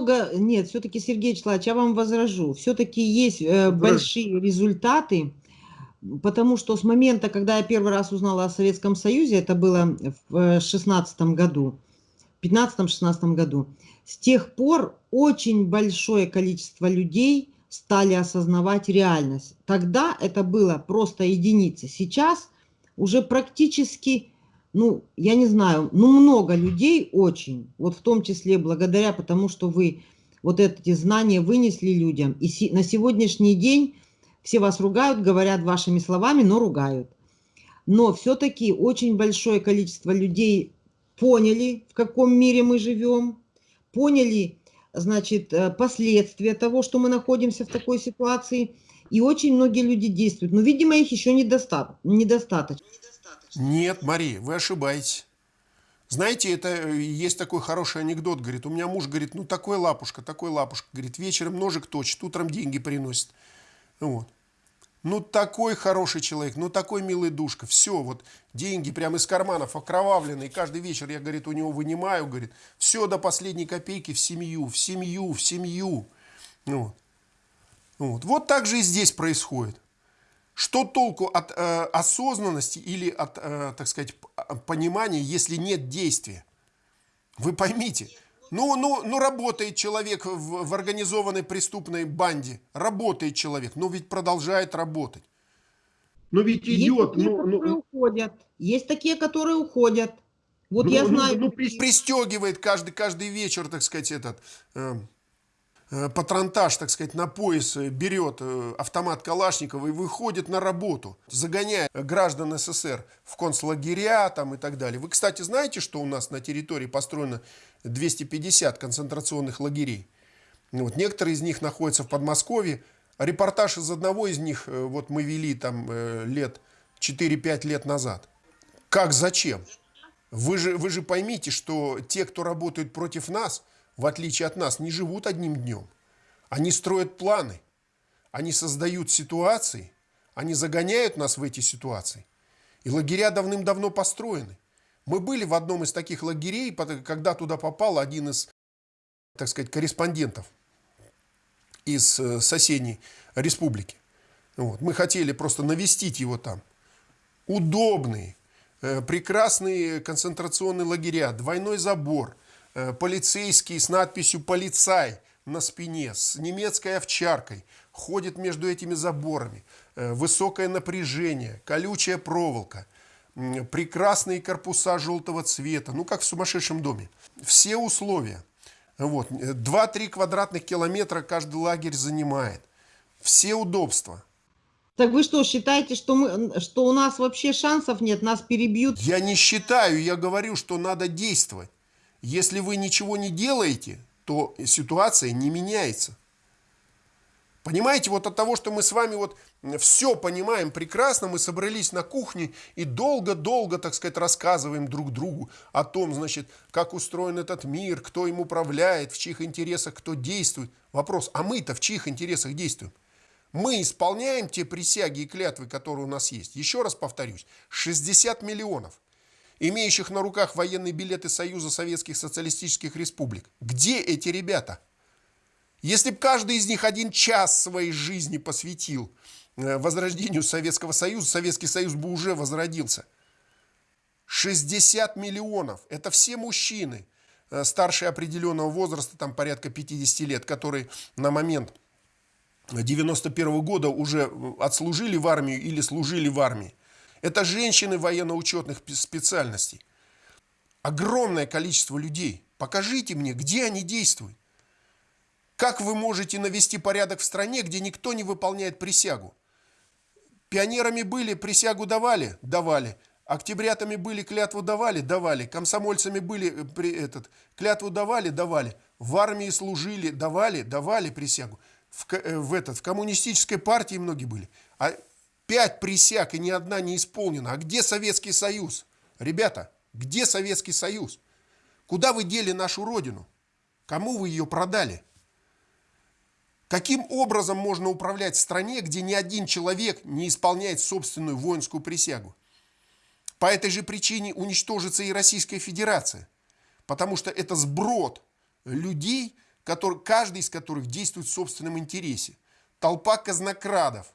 много, нет, все-таки, Сергей Вячеславович, я вам возражу, все-таки есть э, большие результаты, потому что с момента, когда я первый раз узнала о Советском Союзе, это было в 16 году, 15-16 году, с тех пор очень большое количество людей стали осознавать реальность. Тогда это было просто единицы. Сейчас уже практически, ну, я не знаю, ну, много людей очень, вот в том числе благодаря потому, что вы вот эти знания вынесли людям. И на сегодняшний день все вас ругают, говорят вашими словами, но ругают. Но все-таки очень большое количество людей поняли, в каком мире мы живем, поняли, значит, э, последствия того, что мы находимся в такой ситуации. И очень многие люди действуют. Но, видимо, их еще недостаточно. Нет, Мария, вы ошибаетесь. Знаете, это э, есть такой хороший анекдот, говорит, у меня муж говорит, ну такой лапушка, такой лапушка, говорит, вечером ножик точит, утром деньги приносит. Вот. Ну, такой хороший человек, ну, такой милый душка. Все, вот деньги прямо из карманов окровавленные. Каждый вечер я, говорит, у него вынимаю, говорит, все до последней копейки в семью, в семью, в семью. Вот. Вот, вот так же и здесь происходит. Что толку от э, осознанности или от, э, так сказать, понимания, если нет действия? Вы поймите, ну, ну, ну работает человек в, в организованной преступной банде, работает человек, но ведь продолжает работать. Но ведь идет... Есть такие, ну, которые ну, уходят. Есть такие, которые уходят. Вот ну, я ну, знаю... Ну, ну, пристегивает каждый, каждый вечер, так сказать, этот... Э, патронтаж, так сказать, на пояс э, берет э, автомат Калашникова и выходит на работу, загоняя граждан СССР в концлагеря там и так далее. Вы, кстати, знаете, что у нас на территории построено 250 концентрационных лагерей? Вот, некоторые из них находятся в Подмосковье. Репортаж из одного из них вот мы вели там лет 4-5 лет назад. Как, зачем? Вы же, вы же поймите, что те, кто работают против нас – в отличие от нас, не живут одним днем. Они строят планы, они создают ситуации, они загоняют нас в эти ситуации. И лагеря давным-давно построены. Мы были в одном из таких лагерей, когда туда попал один из, так сказать, корреспондентов из э, соседней республики. Вот. Мы хотели просто навестить его там. Удобные, э, прекрасные концентрационные лагеря, двойной забор – полицейский с надписью «Полицай» на спине, с немецкой овчаркой, ходит между этими заборами, э, высокое напряжение, колючая проволока, прекрасные корпуса желтого цвета, ну как в сумасшедшем доме. Все условия. Вот. 2-3 квадратных километра каждый лагерь занимает. Все удобства. Так вы что, считаете, что, мы, что у нас вообще шансов нет, нас перебьют? Я не считаю, я говорю, что надо действовать. Если вы ничего не делаете, то ситуация не меняется. Понимаете, вот от того, что мы с вами вот все понимаем прекрасно, мы собрались на кухне и долго-долго, так сказать, рассказываем друг другу о том, значит, как устроен этот мир, кто им управляет, в чьих интересах кто действует. Вопрос, а мы-то в чьих интересах действуем? Мы исполняем те присяги и клятвы, которые у нас есть. Еще раз повторюсь, 60 миллионов имеющих на руках военные билеты Союза Советских Социалистических Республик. Где эти ребята? Если бы каждый из них один час своей жизни посвятил э, возрождению Советского Союза, Советский Союз бы уже возродился. 60 миллионов. Это все мужчины, э, старшие определенного возраста, там порядка 50 лет, которые на момент 91 -го года уже отслужили в армию или служили в армии. Это женщины военно-учетных специальностей. Огромное количество людей. Покажите мне, где они действуют. Как вы можете навести порядок в стране, где никто не выполняет присягу? Пионерами были, присягу давали? Давали. Октябрятами были, клятву давали? Давали. Комсомольцами были, э, при, этот, клятву давали? Давали. В армии служили? Давали? Давали присягу. В, э, в, этот, в коммунистической партии многие были. А Пять присяг и ни одна не исполнена. А где Советский Союз? Ребята, где Советский Союз? Куда вы дели нашу родину? Кому вы ее продали? Каким образом можно управлять в стране, где ни один человек не исполняет собственную воинскую присягу? По этой же причине уничтожится и Российская Федерация. Потому что это сброд людей, который, каждый из которых действует в собственном интересе. Толпа казнокрадов,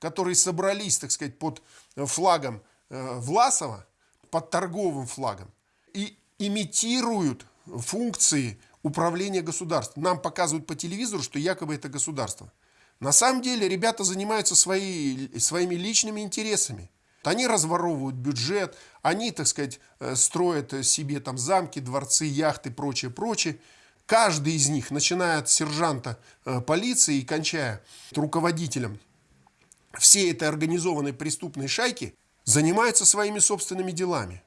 которые собрались, так сказать, под флагом э, Власова, под торговым флагом, и имитируют функции управления государством. Нам показывают по телевизору, что якобы это государство. На самом деле ребята занимаются свои, своими личными интересами. Они разворовывают бюджет, они, так сказать, э, строят себе там замки, дворцы, яхты, прочее, прочее. Каждый из них, начиная от сержанта э, полиции и кончая руководителем всей этой организованной преступной шайки, занимаются своими собственными делами.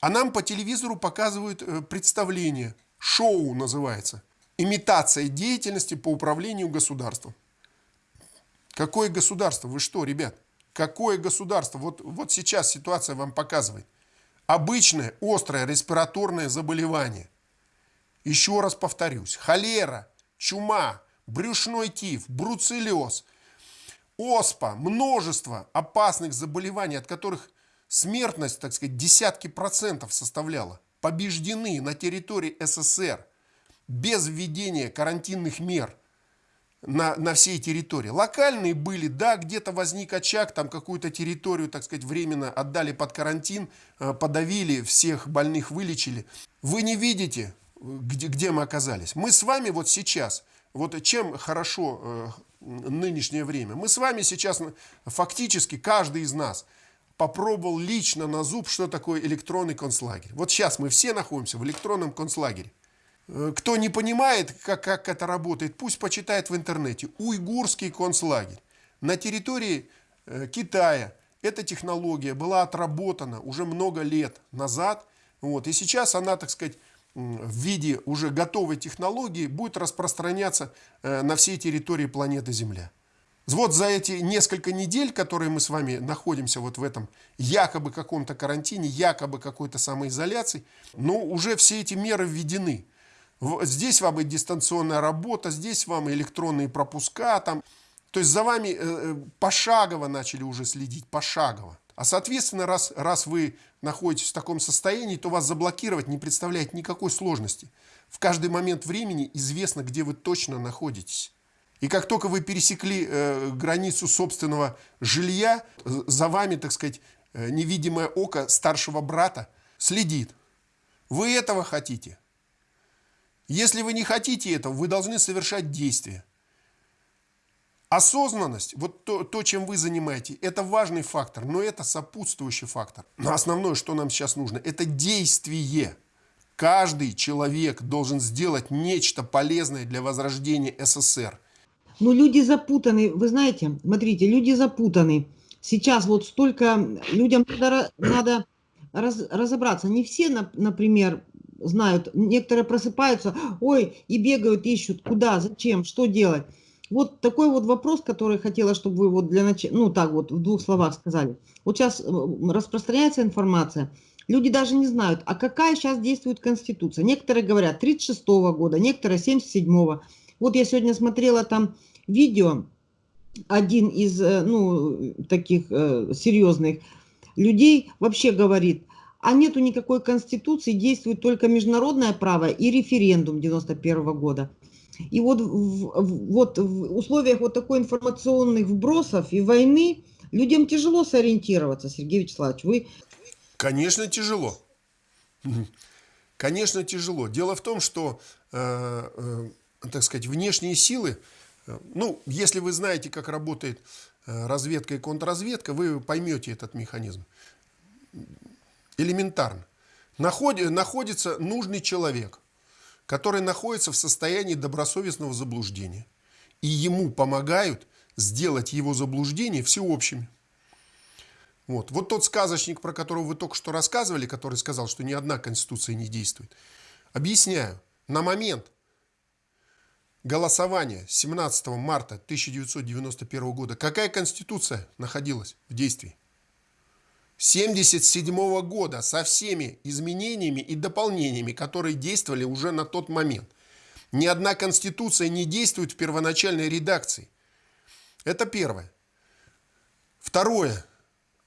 А нам по телевизору показывают э, представление, шоу называется, имитация деятельности по управлению государством. Какое государство? Вы что, ребят? Какое государство? Вот, вот сейчас ситуация вам показывает. Обычное острое респираторное заболевание. Еще раз повторюсь. Холера, чума, брюшной тиф, бруцеллез, оспа, множество опасных заболеваний, от которых смертность, так сказать, десятки процентов составляла, побеждены на территории СССР без введения карантинных мер – на, на всей территории. Локальные были, да, где-то возник очаг, там какую-то территорию, так сказать, временно отдали под карантин, э, подавили, всех больных вылечили. Вы не видите, где, где мы оказались. Мы с вами вот сейчас, вот чем хорошо э, нынешнее время, мы с вами сейчас фактически, каждый из нас попробовал лично на зуб, что такое электронный концлагерь. Вот сейчас мы все находимся в электронном концлагере. Э, кто не понимает, как, как это работает, пусть почитает в интернете. Уйгурский концлагерь. На территории э, Китая эта технология была отработана уже много лет назад. Вот, и сейчас она, так сказать, в виде уже готовой технологии будет распространяться э, на всей территории планеты Земля. Вот за эти несколько недель, которые мы с вами находимся вот в этом якобы каком-то карантине, якобы какой-то самоизоляции, но уже все эти меры введены. Здесь вам и дистанционная работа, здесь вам и электронные пропуска. Там. То есть за вами э, э, пошагово начали уже следить, пошагово. А соответственно, раз, раз вы находитесь в таком состоянии, то вас заблокировать не представляет никакой сложности. В каждый момент времени известно, где вы точно находитесь. И как только вы пересекли э, границу собственного жилья, за вами, так сказать, э, невидимое око старшего брата следит. Вы этого хотите? Если вы не хотите этого, вы должны совершать действия. Осознанность, вот то, то, чем вы занимаетесь, это важный фактор, но это сопутствующий фактор. Но основное, что нам сейчас нужно, это действие. Каждый человек должен сделать нечто полезное для возрождения СССР. Ну, люди запутаны, вы знаете, смотрите, люди запутаны. Сейчас вот столько людям надо, надо раз, разобраться. Не все, например, знают. Некоторые просыпаются, ой, и бегают, ищут, куда, зачем, что делать. Вот такой вот вопрос, который хотела, чтобы вы вот для начала, ну так вот в двух словах сказали. Вот сейчас распространяется информация, люди даже не знают, а какая сейчас действует Конституция. Некоторые говорят 36 -го года, некоторые 77 -го. Вот я сегодня смотрела там видео, один из, э, ну, таких э, серьезных людей вообще говорит, а нету никакой конституции, действует только международное право и референдум 91 -го года. И вот, в, вот в условиях вот такой информационных вбросов и войны людям тяжело сориентироваться, Сергей Вячеславович. Вы... Конечно, тяжело. Конечно, тяжело. Дело в том, что, э, э, так сказать, внешние силы, э, ну, если вы знаете, как работает э, разведка и контрразведка, вы поймете этот механизм. Элементарно. Находи, находится нужный человек, который находится в состоянии добросовестного заблуждения. И ему помогают сделать его заблуждение всеобщими. Вот. вот тот сказочник, про которого вы только что рассказывали, который сказал, что ни одна конституция не действует. Объясняю. На момент голосования 17 марта 1991 года какая конституция находилась в действии? 1977 года со всеми изменениями и дополнениями, которые действовали уже на тот момент. Ни одна конституция не действует в первоначальной редакции. Это первое. Второе.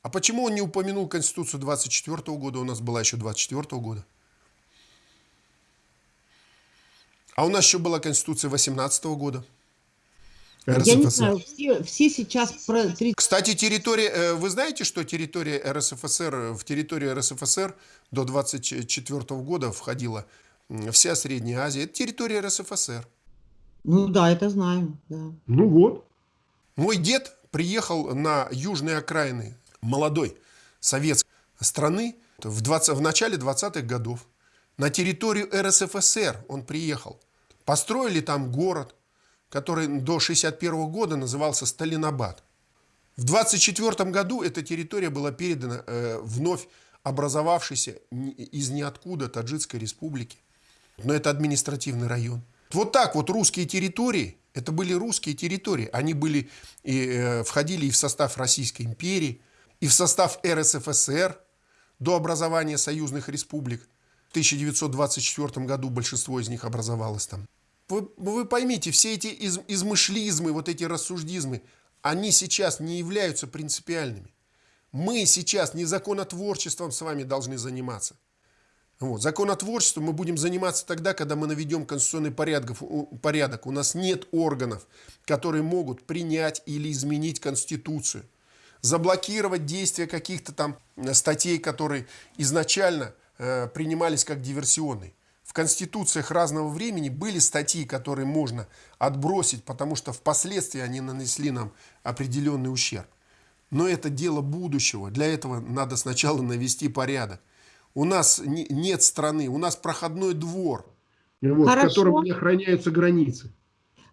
А почему он не упомянул Конституцию 24 года? У нас была еще 24 года. А у нас еще была Конституция 18 года. РСФСР. Я не знаю, все, все сейчас... Про... Кстати, территория, э, вы знаете, что территория РСФСР, в территорию РСФСР до 24 года входила вся Средняя Азия. Это территория РСФСР. Ну да, это знаем, да. Ну вот. Мой дед приехал на южные окраины молодой советской страны в, 20, в начале 20-х годов. На территорию РСФСР он приехал. Построили там город, который до 61 года назывался Сталинабад. В 24 году эта территория была передана э, вновь образовавшейся из ниоткуда Таджикской республики. Но это административный район. Вот так вот русские территории, это были русские территории. Они были, и, э, входили и в состав Российской империи, и в состав РСФСР до образования союзных республик. В 1924 году большинство из них образовалось там. Вы, вы поймите, все эти из, измышлизмы, вот эти рассуждизмы, они сейчас не являются принципиальными. Мы сейчас не законотворчеством с вами должны заниматься. Вот. Законотворчеством мы будем заниматься тогда, когда мы наведем конституционный порядок, порядок. У нас нет органов, которые могут принять или изменить Конституцию. Заблокировать действия каких-то там статей, которые изначально э, принимались как диверсионные. В конституциях разного времени были статьи, которые можно отбросить, потому что впоследствии они нанесли нам определенный ущерб. Но это дело будущего. Для этого надо сначала навести порядок. У нас не, нет страны, у нас проходной двор, вот, в котором не охраняются границы.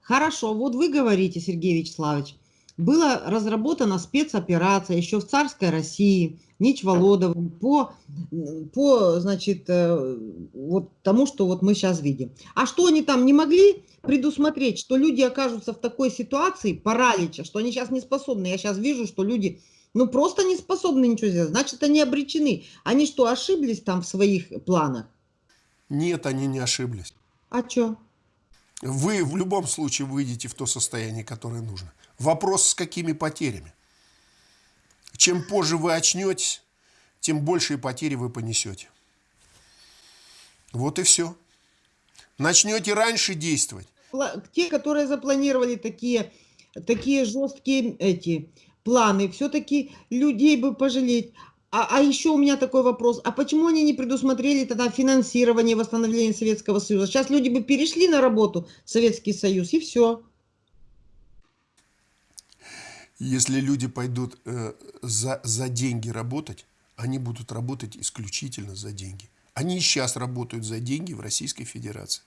Хорошо, вот вы говорите, Сергей Вячеславович, была разработана спецоперация еще в царской России, Нич Володовым, по, по значит, э, вот тому, что вот мы сейчас видим. А что они там не могли предусмотреть, что люди окажутся в такой ситуации паралича, что они сейчас не способны. Я сейчас вижу, что люди ну просто не способны ничего сделать. Значит, они обречены. Они что, ошиблись там в своих планах? Нет, они не ошиблись. А что? Вы в любом случае выйдете в то состояние, которое нужно. Вопрос, с какими потерями. Чем позже вы очнетесь, тем большие потери вы понесете. Вот и все. Начнете раньше действовать. Те, которые запланировали такие, такие жесткие эти планы, все-таки людей бы пожалеть. А, а еще у меня такой вопрос, а почему они не предусмотрели тогда финансирование восстановления Советского Союза? Сейчас люди бы перешли на работу в Советский Союз и все. Если люди пойдут э, за, за деньги работать, они будут работать исключительно за деньги. Они сейчас работают за деньги в Российской Федерации.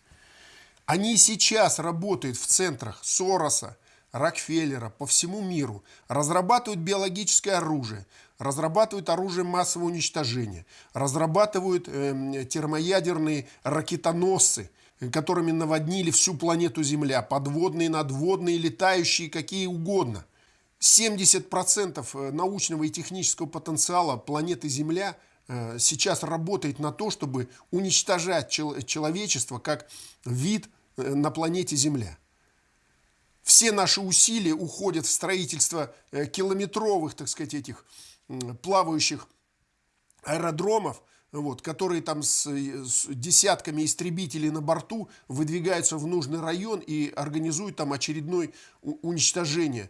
Они сейчас работают в центрах Сороса, Рокфеллера по всему миру разрабатывают биологическое оружие, разрабатывают оружие массового уничтожения, разрабатывают э, термоядерные ракетоносцы, которыми наводнили всю планету Земля, подводные, надводные, летающие, какие угодно. 70% э, научного и технического потенциала планеты Земля э, сейчас работает на то, чтобы уничтожать человечество как вид э, на планете Земля. Все наши усилия уходят в строительство километровых, так сказать, этих плавающих аэродромов, вот, которые там с, с десятками истребителей на борту выдвигаются в нужный район и организуют там очередное уничтожение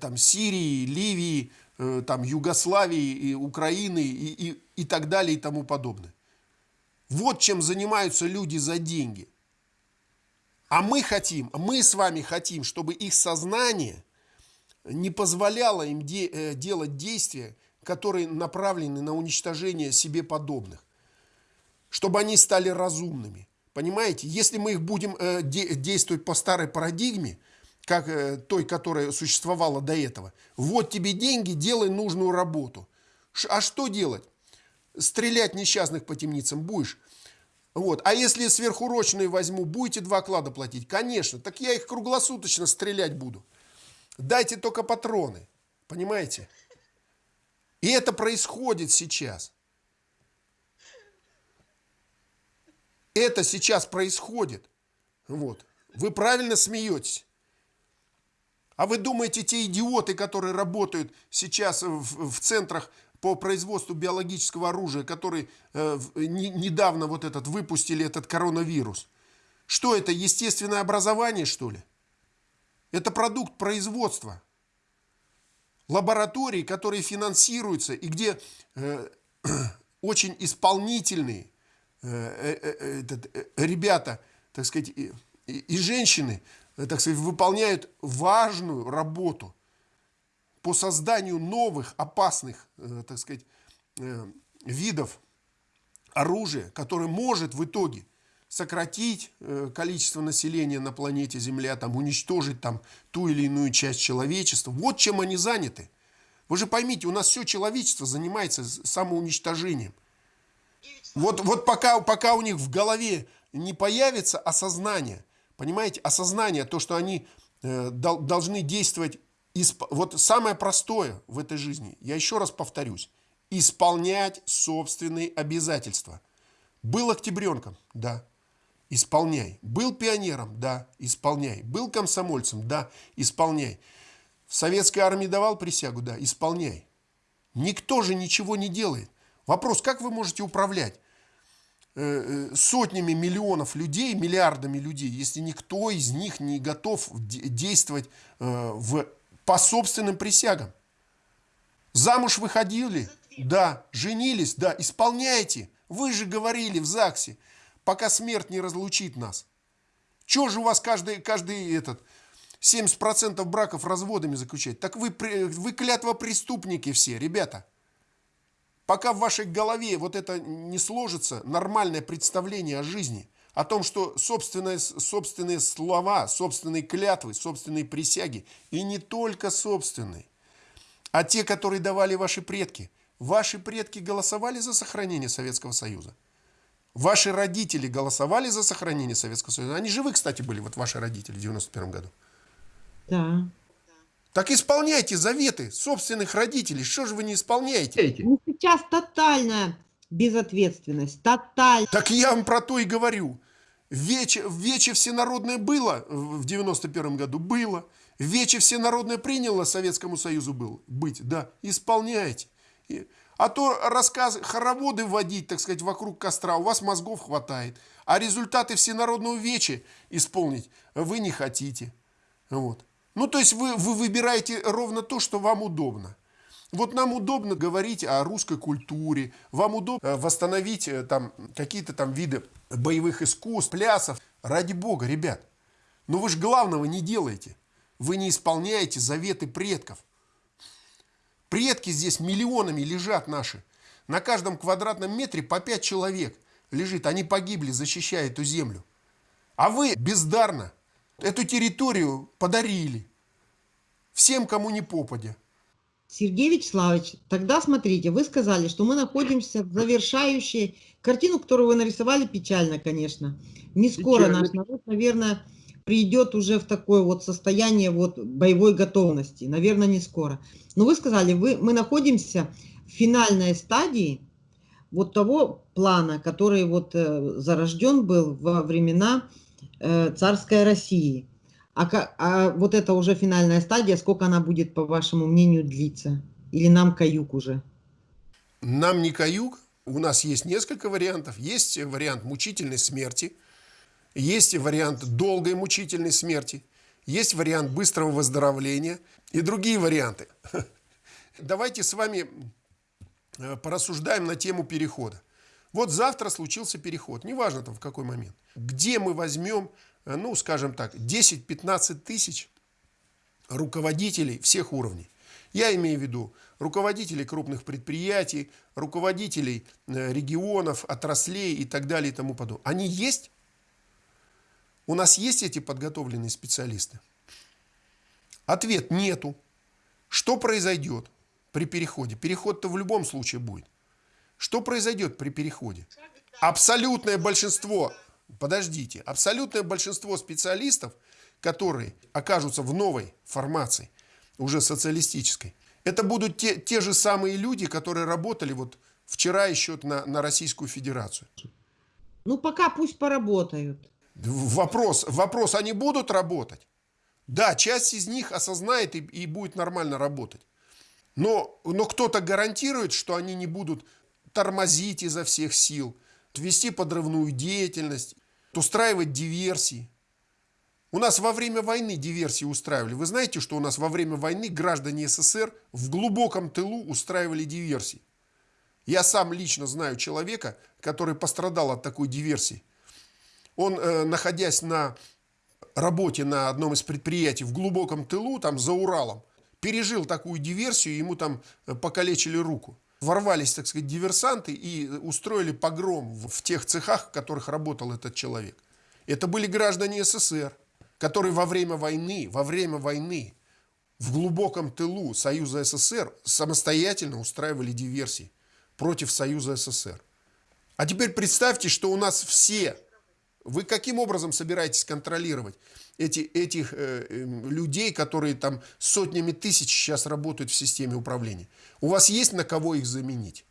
там, Сирии, Ливии, э, там, Югославии, и Украины и, и, и так далее и тому подобное. Вот чем занимаются люди за деньги. А мы хотим, мы с вами хотим, чтобы их сознание не позволяло им де, э, делать действия, которые направлены на уничтожение себе подобных. Чтобы они стали разумными. Понимаете? Если мы их будем э, де, действовать по старой парадигме, как э, той, которая существовала до этого, вот тебе деньги, делай нужную работу. А что делать? Стрелять несчастных по темницам будешь? Вот. А если сверхурочные возьму, будете два клада платить? Конечно. Так я их круглосуточно стрелять буду. Дайте только патроны. Понимаете? И это происходит сейчас. Это сейчас происходит. Вот. Вы правильно смеетесь. А вы думаете, те идиоты, которые работают сейчас в, в центрах по производству биологического оружия, который э, не, недавно вот этот выпустили этот коронавирус, Что это, естественное образование, что ли? Это продукт производства. Лаборатории, которые финансируются и где э, очень исполнительные э, э, э, э, ребята, так сказать, и, и, женщины, так сказать, выполняют важную работу по созданию новых опасных, э, так сказать, э, видов оружия, которое может в итоге сократить э, количество населения на планете Земля, там, уничтожить там, ту или иную часть человечества. Вот чем они заняты. Вы же поймите, у нас все человечество занимается самоуничтожением. Вот, вот пока, пока у них в голове не появится осознание, понимаете, осознание, то, что они э, дол, должны действовать, исп... вот самое простое в этой жизни, я еще раз повторюсь, исполнять собственные обязательства. Был октябренком, да, исполняй. Был пионером, да, исполняй. Был комсомольцем, да, исполняй. В советской армии давал присягу, да, исполняй. Никто же ничего не делает. Вопрос, как вы можете управлять сотнями миллионов людей, миллиардами людей, если никто из них не готов действовать э, в, по собственным присягам? Замуж выходили? Да. Женились? Да. Исполняйте. Вы же говорили в ЗАГСе пока смерть не разлучит нас. Чего же у вас каждый, каждый этот 70% браков разводами заключать? Так вы, вы клятва преступники все, ребята. Пока в вашей голове вот это не сложится, нормальное представление о жизни, о том, что собственные, собственные слова, собственные клятвы, собственные присяги, и не только собственные, а те, которые давали ваши предки. Ваши предки голосовали за сохранение Советского Союза. Ваши родители голосовали за сохранение Советского Союза? Они живы, кстати, были, вот ваши родители в 91 году. Да. Так исполняйте заветы собственных родителей. Что же вы не исполняете? Ну, сейчас тотальная безответственность. Тотальная. Так я вам про то и говорю. Вече, вече всенародное было в 91 году? Было. Вече всенародное приняло Советскому Союзу был, быть? Да. Исполняйте. А то рассказ, хороводы вводить, так сказать, вокруг костра, у вас мозгов хватает. А результаты всенародного вечи исполнить вы не хотите. Вот. Ну, то есть вы, вы выбираете ровно то, что вам удобно. Вот нам удобно говорить о русской культуре, вам удобно э, восстановить э, там какие-то там виды боевых искусств, плясов. Ради бога, ребят. Но вы же главного не делаете. Вы не исполняете заветы предков. Предки здесь миллионами лежат наши. На каждом квадратном метре по пять человек лежит. Они погибли, защищая эту землю. А вы бездарно эту территорию подарили. Всем, кому не попадя. Сергей Вячеславович, тогда смотрите, вы сказали, что мы находимся в завершающей... Картину, которую вы нарисовали, печально, конечно. Не скоро печально. наш народ, наверное, придет уже в такое вот состояние вот боевой готовности. Наверное, не скоро. Но вы сказали, вы, мы находимся в финальной стадии вот того плана, который вот э, зарожден был во времена царской России. А, а вот это уже финальная стадия, сколько она будет, по вашему мнению, длиться? Или нам каюк уже? Нам не каюк. У нас есть несколько вариантов. Есть вариант мучительной смерти – есть вариант долгой мучительной смерти, есть вариант быстрого выздоровления и другие варианты. Давайте с вами э, порассуждаем на тему перехода. Вот завтра случился переход, неважно там в какой момент. Где мы возьмем, э, ну, скажем так, 10-15 тысяч руководителей всех уровней. Я имею в виду руководителей крупных предприятий, руководителей э, регионов, отраслей и так далее и тому подобное. Они есть? У нас есть эти подготовленные специалисты? Ответ – нету. Что произойдет при переходе? Переход-то в любом случае будет. Что произойдет при переходе? Абсолютное большинство, подождите, абсолютное большинство специалистов, которые окажутся в новой формации, уже социалистической, это будут те, те же самые люди, которые работали вот вчера еще на, на Российскую Федерацию. Ну, пока пусть поработают. Вопрос, вопрос, они будут работать? Да, часть из них осознает и, и будет нормально работать. Но, но кто-то гарантирует, что они не будут тормозить изо всех сил, вести подрывную деятельность. устраивать диверсии. У нас во время войны диверсии устраивали. Вы знаете, что у нас во время войны граждане СССР в глубоком тылу устраивали диверсии? Я сам лично знаю человека, который пострадал от такой диверсии. Он, э, находясь на работе на одном из предприятий в глубоком тылу, там за Уралом, пережил такую диверсию, ему там э, покалечили руку. Ворвались, так сказать, диверсанты и устроили погром в тех цехах, в которых работал этот человек. Это были граждане СССР, которые во время войны, во время войны в глубоком тылу Союза СССР самостоятельно устраивали диверсии против Союза СССР. А теперь представьте, что у нас все вы каким образом собираетесь контролировать эти, этих э, э, людей, которые там сотнями тысяч сейчас работают в системе управления? У вас есть на кого их заменить?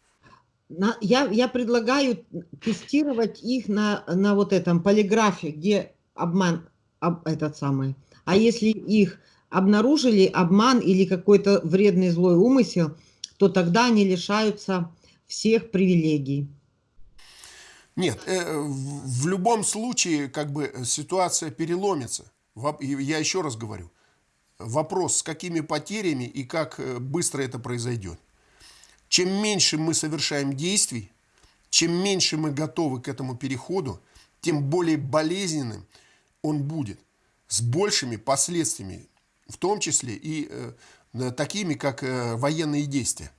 На, я, я предлагаю тестировать их на, на вот этом полиграфе, где обман об, этот самый. А если их обнаружили обман или какой-то вредный злой умысел, то тогда они лишаются всех привилегий. Нет, э, в любом случае как бы ситуация переломится. Я еще раз говорю, вопрос, с какими потерями и как э, быстро это произойдет. Чем меньше мы совершаем действий, чем меньше мы готовы к этому переходу, тем более болезненным он будет, с большими последствиями, в том числе и э, такими, как военные действия.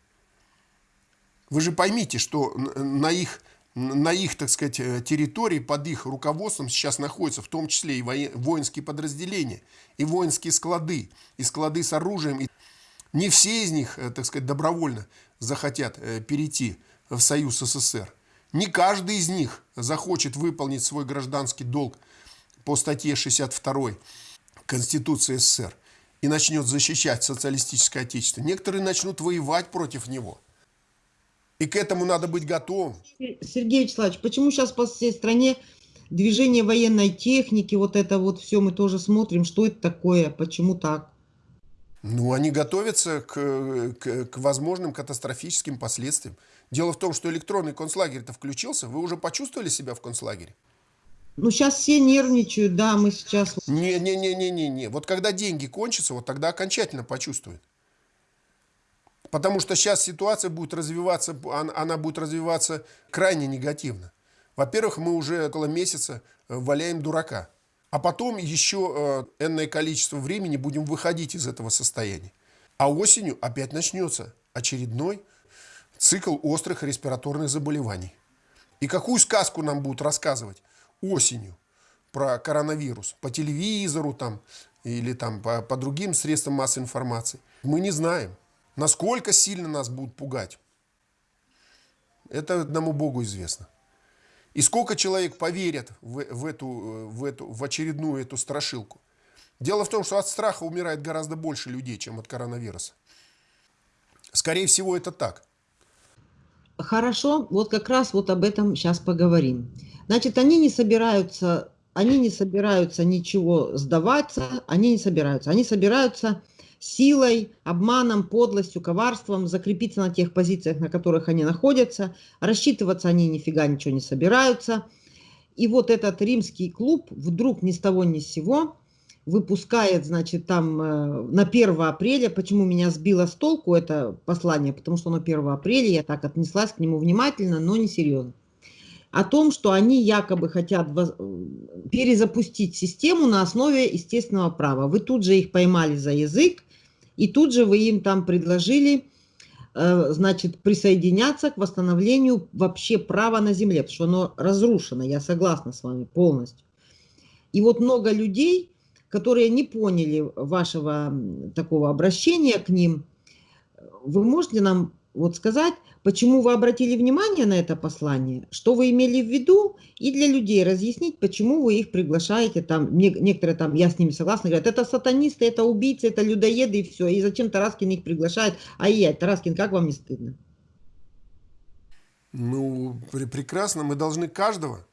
Вы же поймите, что на их на их, так сказать, э, территории, под их руководством сейчас находятся в том числе и воинские подразделения, и воинские склады, и склады с оружием. Не все из них, э, так сказать, добровольно захотят э, перейти в Союз СССР. Не каждый из них захочет выполнить свой гражданский долг по статье 62 Конституции СССР и начнет защищать социалистическое отечество. Некоторые начнут воевать против него – и к этому надо быть готовым. Сергей Вячеславович, почему сейчас по всей стране движение военной техники, вот это вот все мы тоже смотрим, что это такое, почему так? Ну, они готовятся к, к, к возможным катастрофическим последствиям. Дело в том, что электронный концлагерь-то включился. Вы уже почувствовали себя в концлагере? Ну, сейчас все нервничают, да, мы сейчас... Не-не-не-не-не. Вот когда деньги кончатся, вот тогда окончательно почувствуют. Потому что сейчас ситуация будет развиваться, она будет развиваться крайне негативно. Во-первых, мы уже около месяца э, валяем дурака. А потом еще э, энное количество времени будем выходить из этого состояния. А осенью опять начнется очередной цикл острых респираторных заболеваний. И какую сказку нам будут рассказывать осенью про коронавирус? По телевизору там или там по, по другим средствам массовой информации? Мы не знаем. Насколько сильно нас будут пугать, это одному Богу известно. И сколько человек поверят в, в, эту, в, эту, в очередную эту страшилку. Дело в том, что от страха умирает гораздо больше людей, чем от коронавируса. Скорее всего, это так. Хорошо, вот как раз вот об этом сейчас поговорим. Значит, они не собираются, они не собираются ничего сдаваться, они не собираются. Они собираются силой, обманом, подлостью, коварством закрепиться на тех позициях, на которых они находятся. Рассчитываться они нифига ничего не собираются. И вот этот римский клуб вдруг ни с того ни с сего выпускает, значит, там э, на 1 апреля, почему меня сбило с толку это послание, потому что на 1 апреля я так отнеслась к нему внимательно, но не серьезно. О том, что они якобы хотят перезапустить систему на основе естественного права. Вы тут же их поймали за язык, и тут же вы им там предложили, э, значит, присоединяться к восстановлению вообще права на земле, потому что оно разрушено, я согласна с вами полностью. И вот много людей, которые не поняли вашего такого обращения к ним, вы можете нам вот сказать, почему вы обратили внимание на это послание, что вы имели в виду, и для людей разъяснить, почему вы их приглашаете, там, некоторые там, я с ними согласна, говорят, это сатанисты, это убийцы, это людоеды, и все, и зачем Тараскин их приглашает, а я, Тараскин, как вам не стыдно? Ну, прекрасно, мы должны каждого,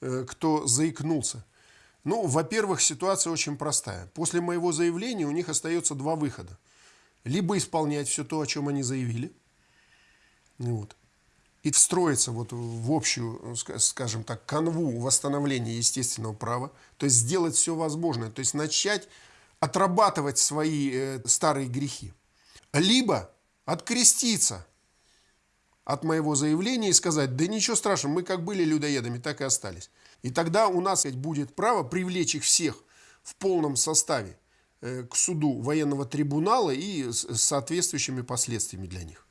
э, кто заикнулся. Ну, во-первых, ситуация очень простая. После моего заявления у них остается два выхода. Либо исполнять все то, о чем они заявили – вот. и встроиться вот в общую, скажем так, канву восстановления естественного права, то есть сделать все возможное, то есть начать отрабатывать свои э, старые грехи. Либо откреститься от моего заявления и сказать, да ничего страшного, мы как были людоедами, так и остались. И тогда у нас будет право привлечь их всех в полном составе э, к суду военного трибунала и с соответствующими последствиями для них.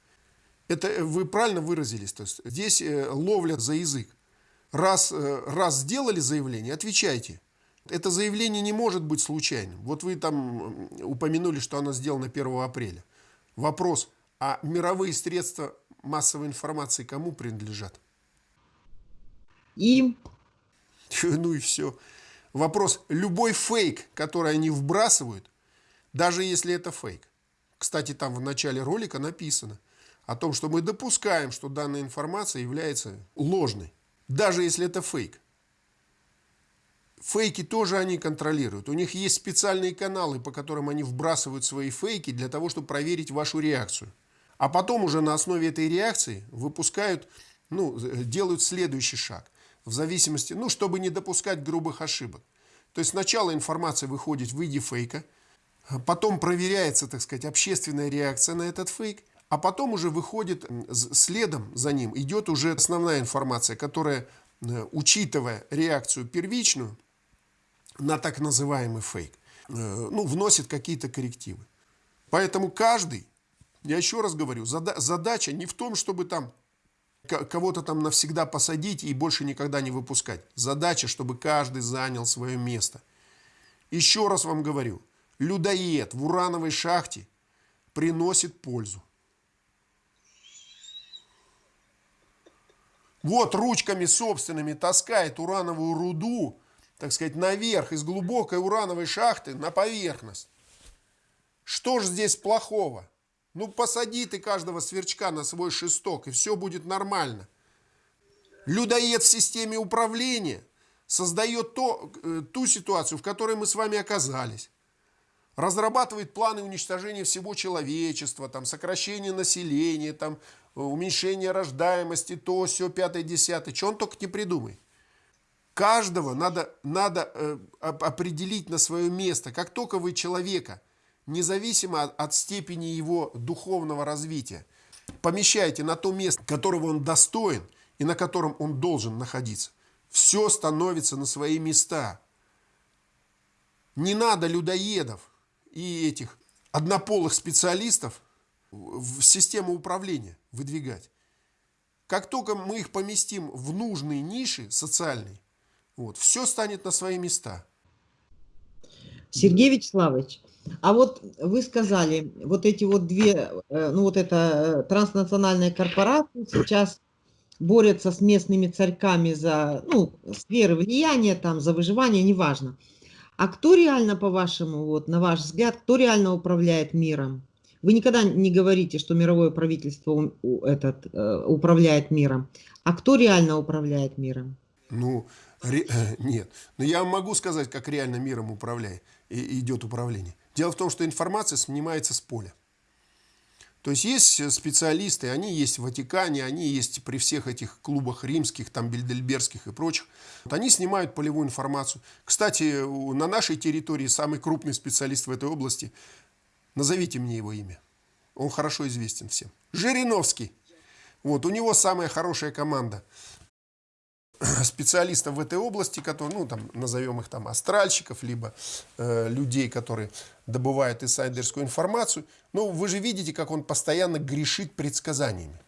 Это э, вы правильно выразились. То есть здесь ловля за язык. Раз, раз сделали заявление, отвечайте. Это заявление не может быть случайным. Вот вы там упомянули, что оно сделано 1 апреля. Вопрос, а мировые средства массовой информации кому принадлежат? Им. Ну и все. Вопрос, любой фейк, который они вбрасывают, даже если это фейк. Кстати, там в начале ролика написано о том, что мы допускаем, что данная информация является ложной, даже если это фейк. Фейки тоже они контролируют. У них есть специальные каналы, по которым они вбрасывают свои фейки для того, чтобы проверить вашу реакцию. А потом уже на основе этой реакции выпускают, ну, делают следующий шаг. В зависимости, ну, чтобы не допускать грубых ошибок. То есть сначала информация выходит в виде фейка, потом проверяется, так сказать, общественная реакция на этот фейк, а потом уже выходит следом за ним, идет уже основная информация, которая, э, учитывая реакцию первичную, на так называемый фейк, э, ну, вносит какие-то коррективы. Поэтому каждый, я еще раз говорю, задача не в том, чтобы там кого-то там навсегда посадить и больше никогда не выпускать. Задача, чтобы каждый занял свое место. Еще раз вам говорю, людоед в урановой шахте приносит пользу. Вот ручками собственными таскает урановую руду так сказать, наверх из глубокой урановой шахты на поверхность. Что ж здесь плохого? Ну, посади ты каждого сверчка на свой шесток, и все будет нормально. Людоед в системе управления создает то, э, ту ситуацию, в которой мы с вами оказались. Разрабатывает планы уничтожения всего человечества, там, сокращение населения, там, уменьшение рождаемости, то, все, пятое, десятое. Что он только не придумает. Каждого надо, надо э, определить на свое место. Как только вы человека, независимо от, от степени его духовного развития, помещаете на то место, которого он достоин и на котором он должен находиться, все становится на свои места. Не надо людоедов и этих однополых специалистов в систему управления выдвигать. Как только мы их поместим в нужные ниши социальные, вот, все станет на свои места. Сергей Вячеславович, а вот вы сказали, вот эти вот две, э, ну вот это э, транснациональная корпорация сейчас борются с местными царьками за, ну, сферы влияния, там, за выживание, неважно. А кто реально, по-вашему, вот, на ваш взгляд, кто реально управляет миром? Вы никогда не говорите, что мировое правительство этот, э, управляет миром. А кто реально управляет миром? Ну, Ре... Нет. Но я могу сказать, как реально миром управляет, и идет управление. Дело в том, что информация снимается с поля. То есть есть специалисты, они есть в Ватикане, они есть при всех этих клубах римских, там бельдельбергских и прочих. Вот они снимают полевую информацию. Кстати, на нашей территории самый крупный специалист в этой области, назовите мне его имя. Он хорошо известен всем. Жириновский. Вот, у него самая хорошая команда. специалистов в этой области, которые, ну, там, назовем их там астральщиков, либо э, людей, которые добывают инсайдерскую информацию. Но вы же видите, как он постоянно грешит предсказаниями.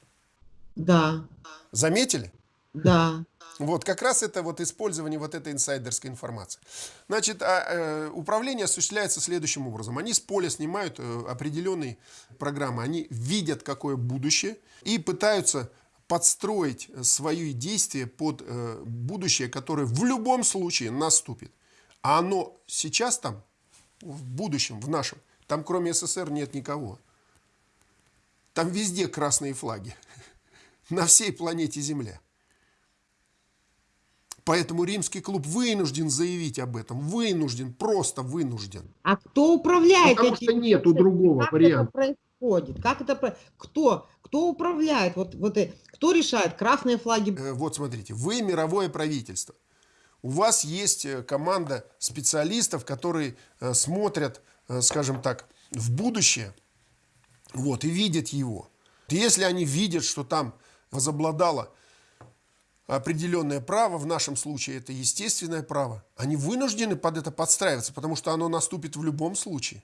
Да. Заметили? Да. Вот, как раз это вот использование вот этой инсайдерской информации. Значит, а, э, управление осуществляется следующим образом. Они с поля снимают э, определенные программы, они видят, какое будущее, и пытаются подстроить э, свои действия под э, будущее, которое в любом случае наступит. А оно сейчас там, в будущем, в нашем, там кроме СССР нет никого. Там везде красные флаги. На всей планете Земля. Поэтому римский клуб вынужден заявить об этом. Вынужден, просто вынужден. А кто управляет Потому этим? что нету другого как варианта. Это происходит? Как это кто? Кто управляет? Вот, вот, кто решает? Красные флаги? Вот смотрите, вы мировое правительство. У вас есть команда специалистов, которые смотрят, скажем так, в будущее вот, и видят его. Если они видят, что там возобладало определенное право, в нашем случае это естественное право, они вынуждены под это подстраиваться, потому что оно наступит в любом случае.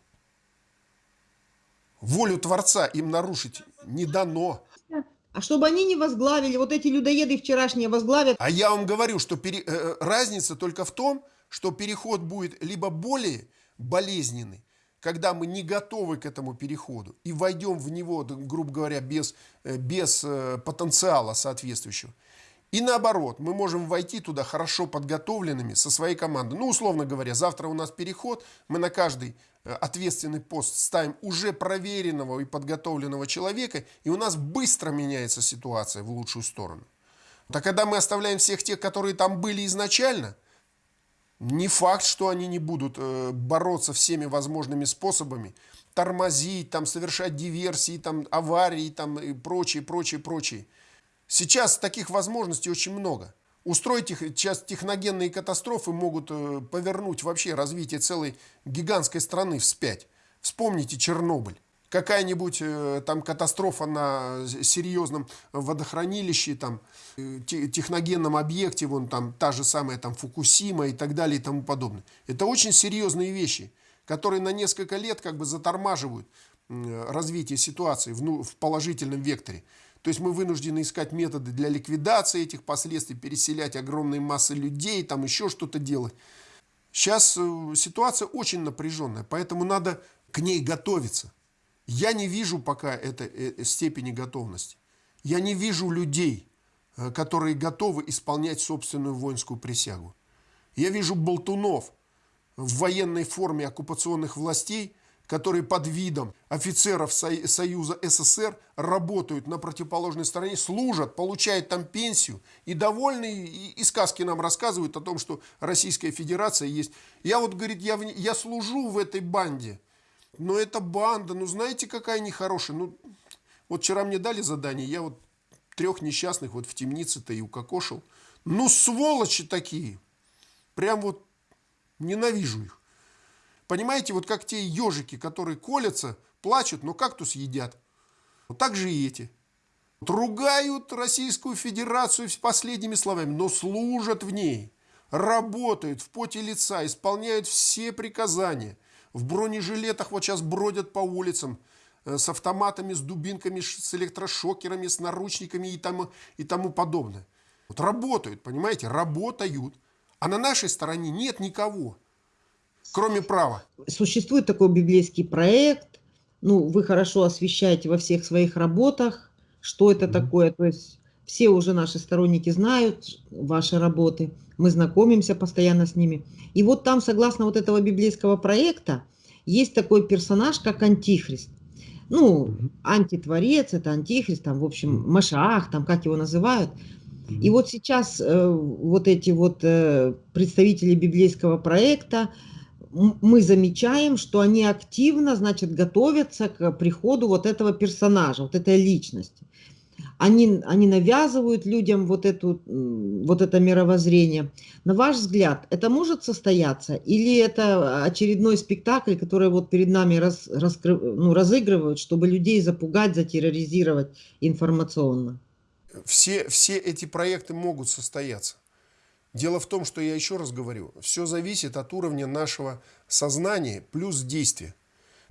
Волю Творца им нарушить не дано. А чтобы они не возглавили, вот эти людоеды вчерашние возглавят. А я вам говорю, что пере... Э, э, разница только в том, что переход будет либо более болезненный, когда мы не готовы к этому переходу и войдем в него, грубо говоря, без, э, без потенциала соответствующего, и наоборот, мы можем войти туда хорошо подготовленными со своей командой. Ну, условно говоря, завтра у нас переход, мы на каждый э, ответственный пост ставим уже проверенного и подготовленного человека, и у нас быстро меняется ситуация в лучшую сторону. Так когда мы оставляем всех тех, которые там были изначально, не факт, что они не будут э, бороться всеми возможными способами, тормозить, там, совершать диверсии, там, аварии там, и прочее, прочее, прочее. Сейчас таких возможностей очень много. Устроить их, сейчас техногенные катастрофы могут э, повернуть вообще развитие целой гигантской страны вспять. Вспомните Чернобыль. Какая-нибудь э, там катастрофа на серьезном водохранилище, там, э, техногенном объекте, вон там та же самая там Фукусима и так далее и тому подобное. Это очень серьезные вещи, которые на несколько лет как бы затормаживают развитие ситуации в, ну, в положительном векторе. То есть мы вынуждены искать методы для ликвидации этих последствий, переселять огромные массы людей, там еще что-то делать. Сейчас э, ситуация очень напряженная, поэтому надо к ней готовиться. Я не вижу пока этой э, э, степени готовности. Я не вижу людей, которые готовы исполнять собственную воинскую присягу. Я вижу болтунов в военной форме оккупационных властей, которые под видом офицеров Союза СССР работают на противоположной стороне, служат, получают там пенсию и довольны, и, сказки нам рассказывают о том, что Российская Федерация есть. Я вот, говорит, я, я служу в этой банде, но эта банда, ну знаете, какая нехорошая. Ну, вот вчера мне дали задание, я вот трех несчастных вот в темнице-то и укокошил. Ну, сволочи такие. Прям вот ненавижу их. Понимаете, вот как те ежики, которые колятся, плачут, но кактус едят. Вот так же и эти. Вот ругают Российскую Федерацию с последними словами, но служат в ней. Работают в поте лица, исполняют все приказания. В бронежилетах вот сейчас бродят по улицам э, с автоматами, с дубинками, с электрошокерами, с наручниками и тому, и тому подобное. Вот работают, понимаете, работают. А на нашей стороне нет никого кроме права. Существует такой библейский проект, ну, вы хорошо освещаете во всех своих работах, что это mm -hmm. такое, то есть все уже наши сторонники знают ваши работы, мы знакомимся постоянно с ними. И вот там, согласно вот этого библейского проекта, есть такой персонаж, как Антихрист. Ну, антитворец, это Антихрист, там, в общем, Машах, там, как его называют. И вот сейчас э, вот эти вот э, представители библейского проекта, мы замечаем, что они активно, значит, готовятся к приходу вот этого персонажа, вот этой личности. Они, они навязывают людям вот, эту, вот это мировоззрение. На ваш взгляд, это может состояться? Или это очередной спектакль, который вот перед нами раз, раскрыв, ну, разыгрывают, чтобы людей запугать, затерроризировать информационно? Все, все эти проекты могут состояться. Дело в том, что я еще раз говорю, все зависит от уровня нашего сознания плюс действия.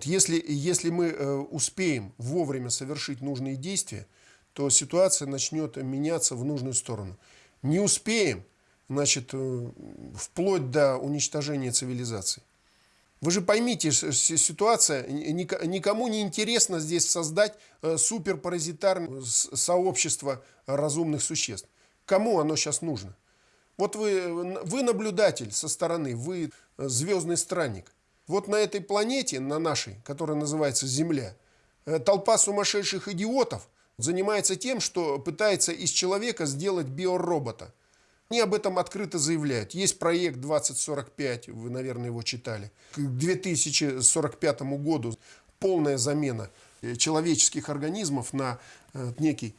Если, если мы э, успеем вовремя совершить нужные действия, то ситуация начнет меняться в нужную сторону. Не успеем, значит, э, вплоть до уничтожения цивилизации. Вы же поймите, ситуация, никому не интересно здесь создать э, суперпаразитарное сообщество разумных существ. Кому оно сейчас нужно? Вот вы, вы наблюдатель со стороны, вы э, звездный странник. Вот на этой планете, на нашей, которая называется Земля, э, толпа сумасшедших идиотов занимается тем, что пытается из человека сделать биоробота. Они об этом открыто заявляют. Есть проект 2045, вы, наверное, его читали. К 2045 году полная замена э, человеческих организмов на некий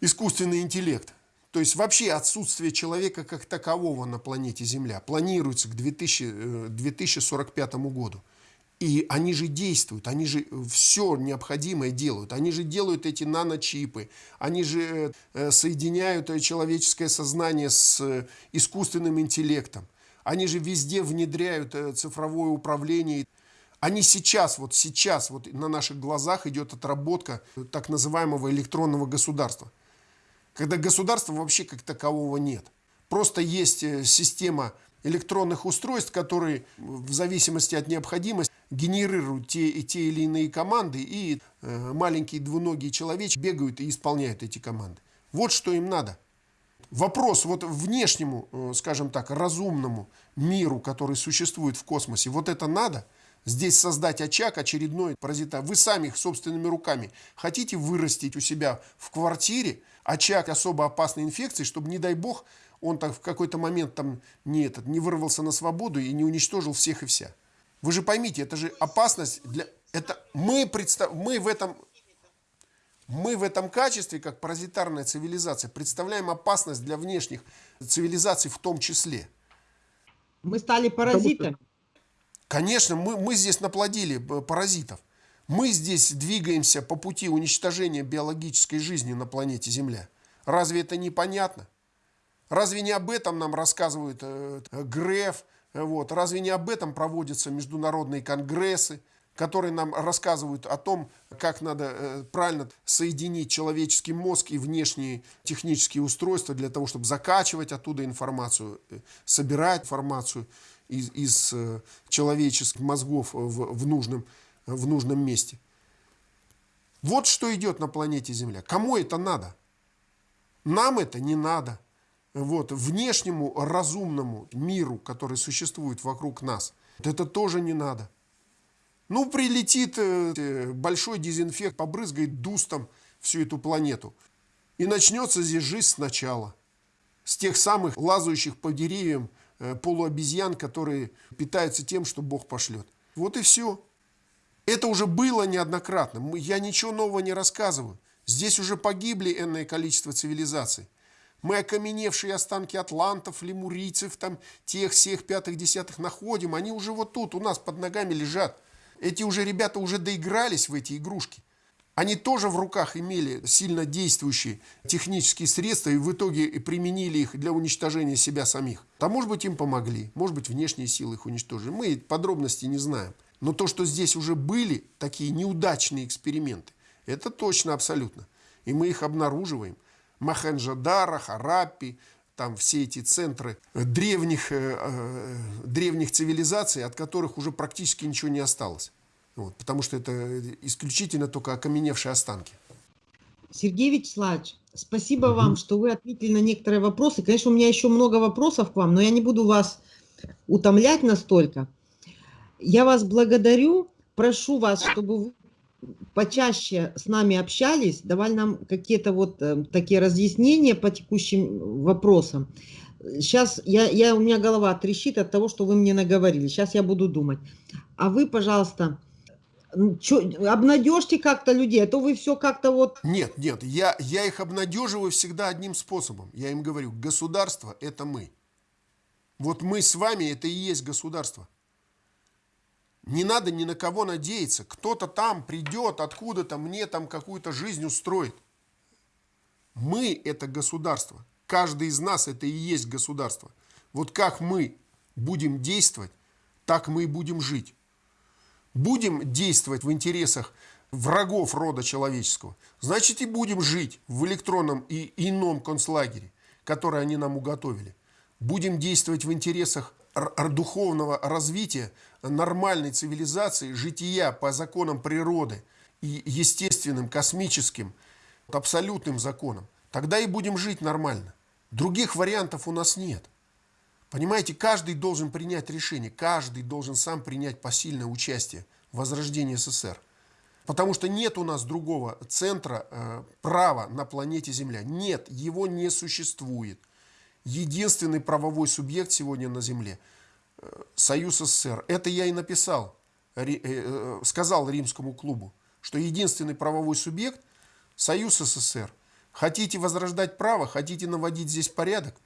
искусственный интеллект. То есть вообще отсутствие человека как такового на планете Земля планируется к 2000, 2045 э, году. И они же действуют, они же все необходимое делают. Они же делают эти наночипы, они же э, соединяют человеческое сознание с искусственным интеллектом. Они же везде внедряют цифровое управление. Они сейчас, вот сейчас, вот на наших глазах идет отработка так называемого электронного государства когда государства вообще как такового нет. Просто есть э, система электронных устройств, которые в зависимости от необходимости генерируют те, и те или иные команды, и э, маленькие двуногие человечки бегают и исполняют эти команды. Вот что им надо. Вопрос вот внешнему, э, скажем так, разумному миру, который существует в космосе, вот это надо – здесь создать очаг очередной паразита. Вы сами их собственными руками хотите вырастить у себя в квартире очаг особо опасной инфекции, чтобы, не дай бог, он так в какой-то момент там не, этот, не вырвался на свободу и не уничтожил всех и вся. Вы же поймите, это же опасность для... Это мы, представ... мы, в этом... мы в этом качестве, как паразитарная цивилизация, представляем опасность для внешних цивилизаций в том числе. Мы стали паразитами. Конечно, мы, мы здесь наплодили э, паразитов. Мы здесь двигаемся по пути уничтожения биологической жизни на планете Земля. Разве это непонятно? Разве не об этом нам рассказывают э, э ГРЭФ? Э, вот. Разве не об этом проводятся международные конгрессы, которые нам рассказывают о том, как надо э, правильно соединить человеческий мозг и внешние технические устройства для того, чтобы закачивать оттуда информацию, собирать информацию из, из человеческих мозгов в, в, нужном, в нужном месте. Вот что идет на планете Земля. Кому это надо? Нам это не надо. Вот, внешнему разумному миру, который существует вокруг нас, это тоже не надо. Ну, прилетит э, большой дезинфект, побрызгает дустом всю эту планету. И начнется здесь жизнь сначала. С тех самых лазающих по деревьям Э, полуобезьян, которые питаются тем, что Бог пошлет. Вот и все. Это уже было неоднократно. Я ничего нового не рассказываю. Здесь уже погибли энное количество цивилизаций. Мы окаменевшие останки атлантов, лемурийцев, там, тех, всех, пятых, десятых находим. Они уже вот тут, у нас под ногами лежат. Эти уже ребята уже доигрались в эти игрушки. Они тоже в руках имели сильно действующие технические средства и в итоге применили их для уничтожения себя самих. А может быть им помогли, может быть внешние силы их уничтожили. Мы подробности не знаем. Но то, что здесь уже были такие неудачные эксперименты, это точно абсолютно. И мы их обнаруживаем. Махенджадара, Хараппи, там все эти центры древних, э, э, древних цивилизаций, от которых уже практически ничего не осталось. Вот, потому что это исключительно только окаменевшие останки. Сергей Вячеславович, спасибо угу. вам, что вы ответили на некоторые вопросы. Конечно, у меня еще много вопросов к вам, но я не буду вас утомлять настолько. Я вас благодарю, прошу вас, чтобы вы почаще с нами общались, давали нам какие-то вот э, такие разъяснения по текущим вопросам. Сейчас я, я, у меня голова трещит от того, что вы мне наговорили. Сейчас я буду думать. А вы, пожалуйста, обнадежьте как-то людей, а то вы все как-то вот... Нет, нет, я, я их обнадеживаю всегда одним способом. Я им говорю, государство – это мы. Вот мы с вами – это и есть государство. Не надо ни на кого надеяться. Кто-то там придет, откуда-то мне там какую-то жизнь устроит. Мы – это государство. Каждый из нас – это и есть государство. Вот как мы будем действовать, так мы и будем жить будем действовать в интересах врагов рода человеческого, значит и будем жить в электронном и ином концлагере, который они нам уготовили. Будем действовать в интересах духовного развития нормальной цивилизации, жития по законам природы и естественным, космическим, абсолютным законам. Тогда и будем жить нормально. Других вариантов у нас нет. Понимаете, каждый должен принять решение, каждый должен сам принять посильное участие в возрождении СССР. Потому что нет у нас другого центра э, права на планете Земля. Нет, его не существует. Единственный правовой субъект сегодня на Земле э, – Союз СССР. Это я и написал, э, э, сказал римскому клубу, что единственный правовой субъект Союз СССР. Хотите возрождать право, хотите наводить здесь порядок?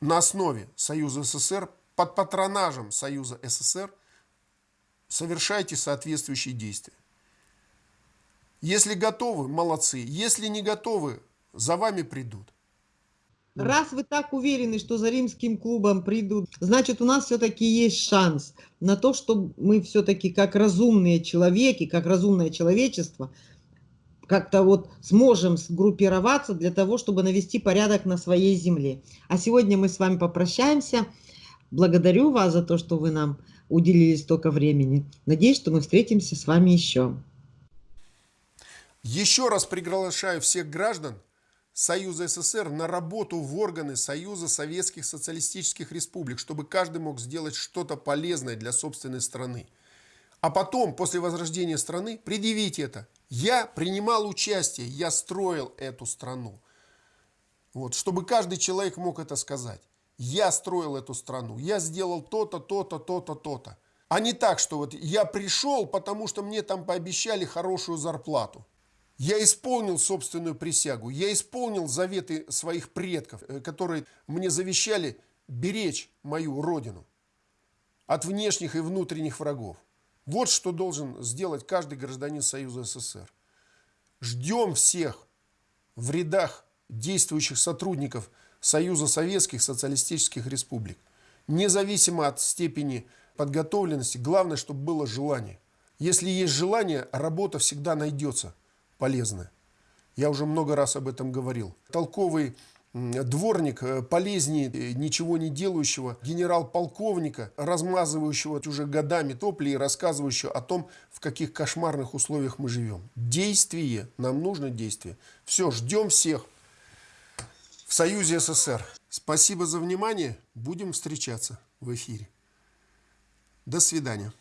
На основе Союза СССР, под патронажем Союза СССР, совершайте соответствующие действия. Если готовы, молодцы. Если не готовы, за вами придут. Раз вы так уверены, что за римским клубом придут, значит, у нас все-таки есть шанс на то, что мы все-таки как разумные человеки, как разумное человечество, как-то вот сможем сгруппироваться для того, чтобы навести порядок на своей земле. А сегодня мы с вами попрощаемся. Благодарю вас за то, что вы нам уделили столько времени. Надеюсь, что мы встретимся с вами еще. Еще раз приглашаю всех граждан Союза СССР на работу в органы Союза Советских Социалистических Республик, чтобы каждый мог сделать что-то полезное для собственной страны. А потом, после возрождения страны, предъявить это. Я принимал участие, я строил эту страну. Вот, чтобы каждый человек мог это сказать. Я строил эту страну, я сделал то-то, то-то, то-то, то-то. А не так, что вот я пришел, потому что мне там пообещали хорошую зарплату. Я исполнил собственную присягу, я исполнил заветы своих предков, э, которые мне завещали беречь мою родину от внешних и внутренних врагов. Вот что должен сделать каждый гражданин Союза СССР. Ждем всех в рядах действующих сотрудников Союза Советских Социалистических Республик. Независимо от степени подготовленности, главное, чтобы было желание. Если есть желание, работа всегда найдется полезно. Я уже много раз об этом говорил. Толковый дворник э, полезнее э, ничего не делающего генерал-полковника, размазывающего уже годами топли и рассказывающего о том, в каких кошмарных условиях мы живем. Действие. Нам нужно действие. Все, ждем всех в Союзе СССР. Спасибо за внимание. Будем встречаться в эфире. До свидания.